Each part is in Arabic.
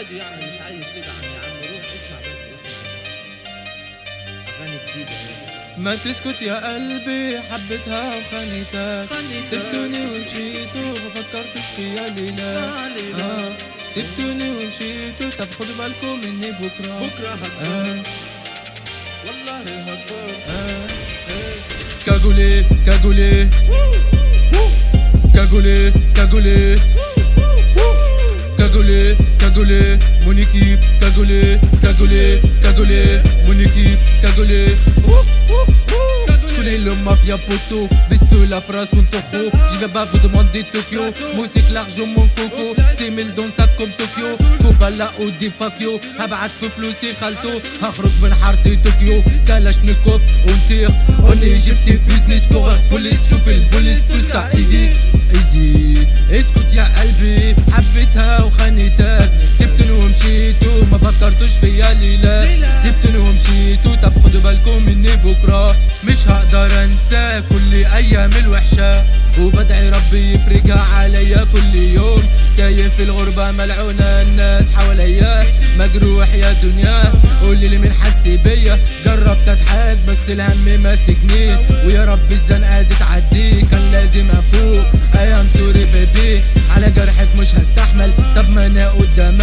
عادي يعني مش عايز تدعم يا عم روح اسمع بس اسمع اسمع اسمع. أغاني جديدة يعني ما تسكت يا قلبي حبيتها وخانتك. خانتك. سبتوني ومشيتوا ما فكرتش فيا ليلة. آه،. آه سبتوني ومشيتوا طب خدوا بالكم مني بكرة. بكرة هكبر آه. والله هكبر آه كاغولي كاغولي كاغولي cagoulée mon équipe cagoulée Je connais le mafia poteau Veste la phrase son tocho J'y vais pas vous demander Tokyo. Musique l'argent mon coco. C'est mille dans ça comme Tokyo. كوبالا ودي فاكيو هبعت في فلوسي خالتو هخرج من حارتي طوكيو كالاشنيكوف ونطير اوني جبتي بيزنس كوغر بوليس شوف البوليس توسع ايزي ايزي اسكت يا قلبي حبيتها وخانتك سبتني ومشيتو ما فكرتوش فيا بكرة مش هقدر انسى كل أيام الوحشة. وبدعي ربي يفرجها عليا كل يوم. تايه في الغربة ملعونة الناس حواليا. مجروح يا دنيا قولي لي مين حس بيا. جربت أضحك بس الهم ماسكني. ويا رب الزنقة دي تعدي كان لازم أفوق. أيام سوري بيبي على جرحك مش هستحمل. طب ما أنا قدامك.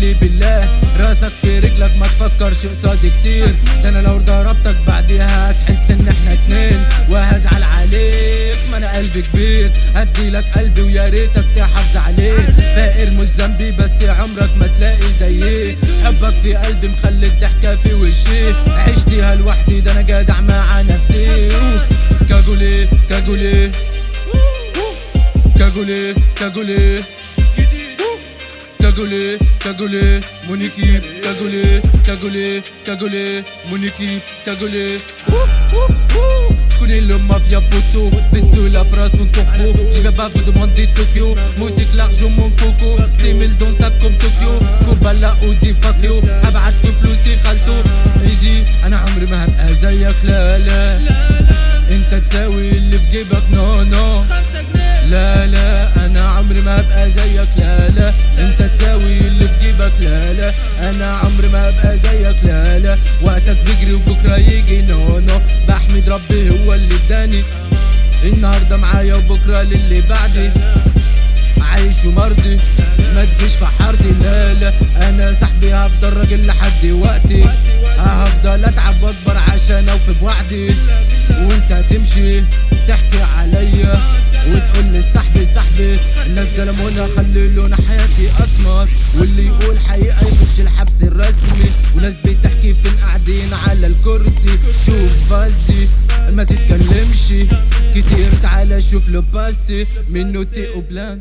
لي بالله. راسك في رجلك ما تفكرش قصادي كتير. ده أنا لو ضربتك بعديها هتحس إن إحنا اتنين. وهزعل عليك ما أنا قلبي كبير. ادي لك قلبي ويا ريتك تحافظ عليه. فاقر مش ذنبي بس عمرك ما تلاقي زيي. حبك في قلبي مخلي الضحكة في وشي. عشتيها لوحدي ده أنا جدع مع نفسي. كاجولي كاجولي. كاجولي كاجولي. Cagoulé, cagoulé, mon équipe, cagoulé, cagoulé, cagoulé, mon équipe, cagoulé. Je connais le mafia poteau, de la phrase son topo. Je vais pas vous demander Tokyo, musique l'argent mon coco. C'est mille dans ça comme Tokyo, كوبالا ودي فاكيو ابعت في فلوسي خالته ايزي أنا عمري ما هبقى زيك لا لا انت تساوي اللي في جيبك نو نو لا لا أنا عمري ما هبقى زيك لا لا وقتك بيجري وبكرة يجي. نو نو بحمد ربي هو اللي اداني. النهارده معايا وبكرة للي بعدي. عايش ومرضي. ما تجيش في حارتي لا لا. أنا صاحبي هفضل راجل لحد وقتي. هفضل أتعب وأكبر عشان اوفي بوعدي وأنت هتمشي تحكي عليا. وتقول لي صاحبي الناس ظلمونا خللونا حياتي أسمر. واللي يقول حقيقه شوف فازي ما تتكلمش. كتير تعالى شوف له باسي. منه تي بلان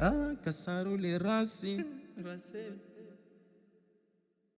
آه كسروا لي راسي. راسي.